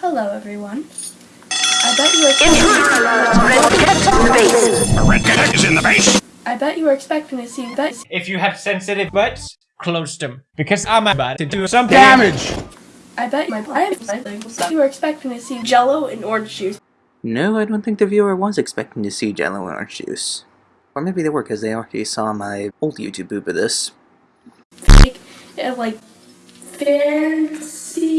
Hello, everyone. I bet you were The red cat is in the base. I bet you were expecting to see bet. If you have sensitive butts, close them. Because I'm about to do some Damage! I bet my I am you were expecting to see Jello and orange juice. No, I don't think the viewer was expecting to see Jello and orange juice. Or maybe they were because they already saw my old YouTube boop of this. Like, like fancy.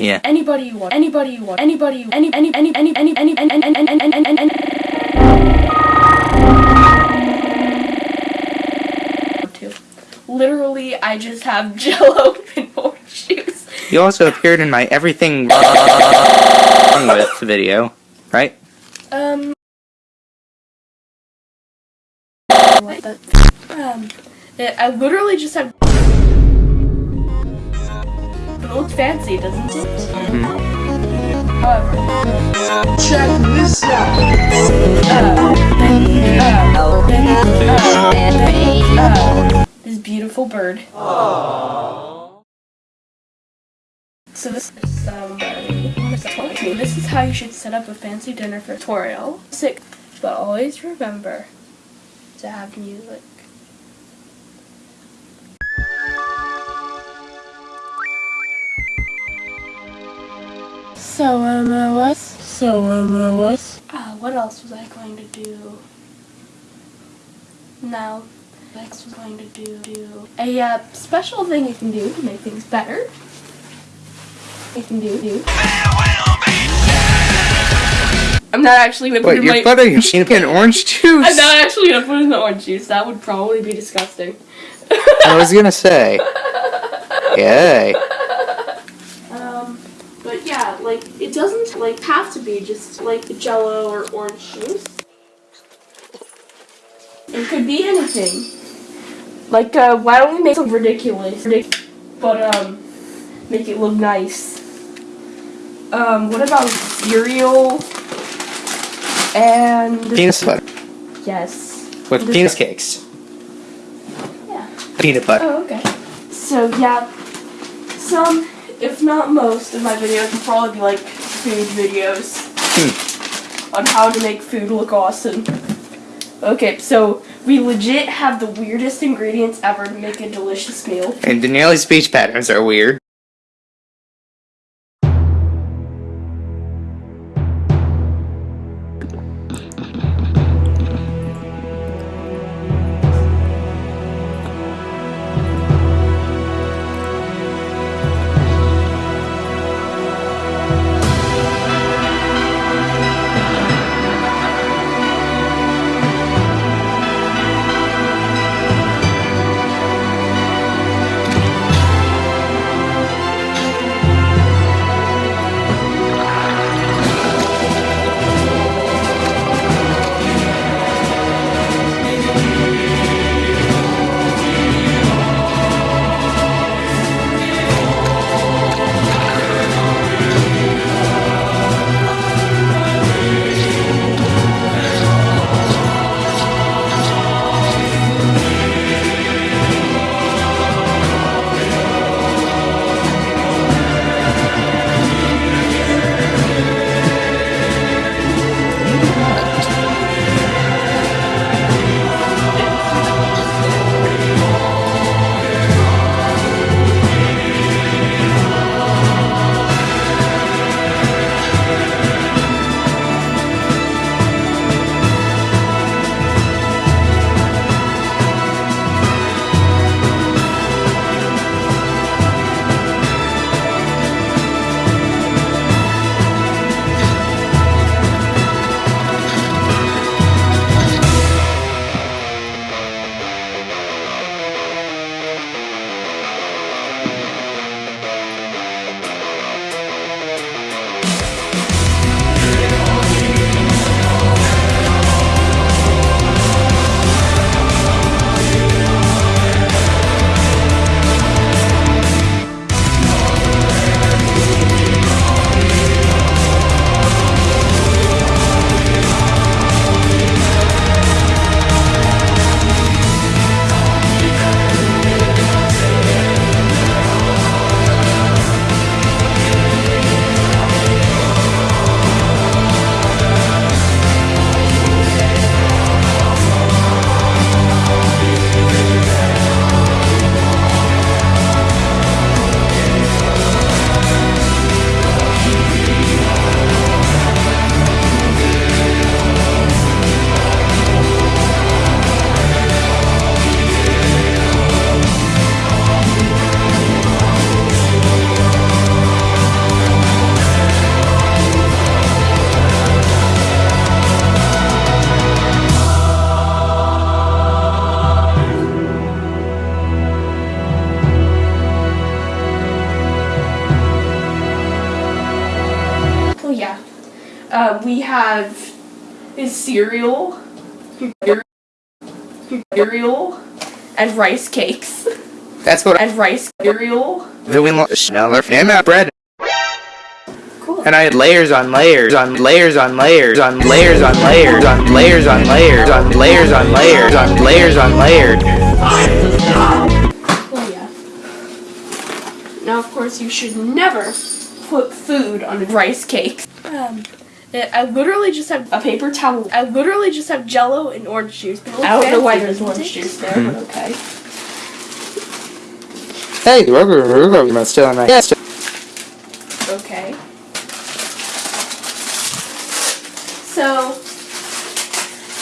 Yeah. Anybody you want. Anybody you want. Anybody. you- Any. Any. Any. Any. Any. Any. Any. Any. Any. Any. Any. Any. Any. Literally, I just have Jello orange juice. You also appeared in my everything wrong with video, right? The? Um. it- I literally just have. It looks fancy, doesn't it? However. Check this out! this beautiful bird. So this is somebody. This is how you should set up a fancy dinner for tutorial. Sick, but always remember to have music. So um, uh, what? So um, uh, what? Uh, what else was I going to do? No. Next was going to do do a uh, special thing you can do to make things better. You can do do. I'm not actually gonna put Wait, in you're my. buttering your peanut and orange juice? I'm not actually gonna put in the orange juice. That would probably be disgusting. I was gonna say. Yay. Um, but yeah, like it doesn't like have to be just like Jello or orange juice. It could be anything. Like, uh, why don't we make something ridiculous, ridic- but um, make it look nice. Um, what about cereal? And Peanut butter. yes. With This- peanut cakes. Yeah. Peanut butter. Oh, okay. So yeah, some, if not most, of my videos will probably be like food videos hmm. on how to make food look awesome. Okay, so we legit have the weirdest ingredients ever to make a delicious meal. And Daniele's speech patterns are weird. Um, we have is cereal, cereal, and rice cakes, That's what and rice cereal. I'm doing. Sneller, and bread. Cool. And I had layers on layers on layers on layers on layers on layers on layers on layers on layers on layers on layers on layers. Oh yeah. Now, of course, you should never put food on rice cakes. Um, I literally just have a paper towel. I literally just have Jello and orange juice. I don't know why there's orange juice there, but mm-hmm. okay. Hey, the rubber rubber still on my yes. Okay. So,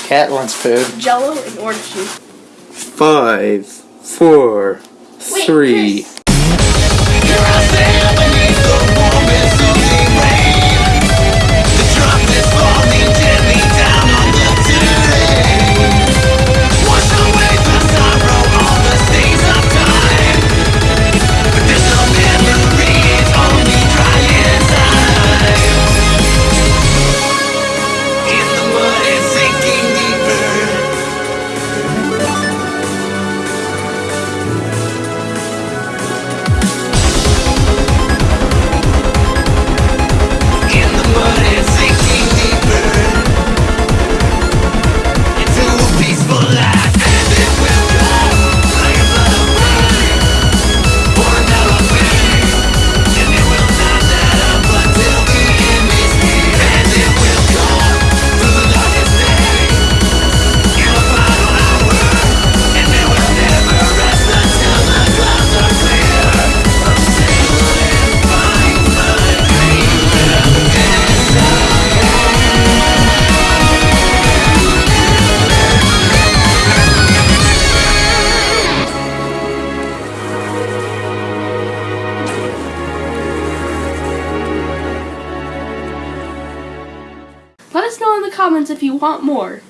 Cat wants food. Jello and orange juice. Five, four, Wait, three. Comments if you want more.